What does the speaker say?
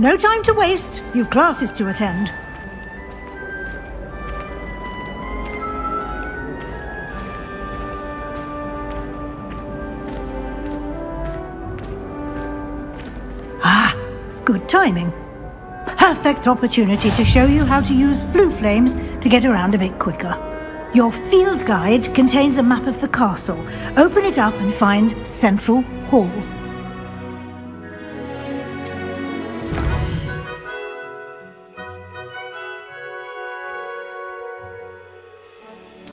No time to waste. You've classes to attend. Ah, good timing. Perfect opportunity to show you how to use Floo flames to get around a bit quicker. Your field guide contains a map of the castle. Open it up and find Central Hall.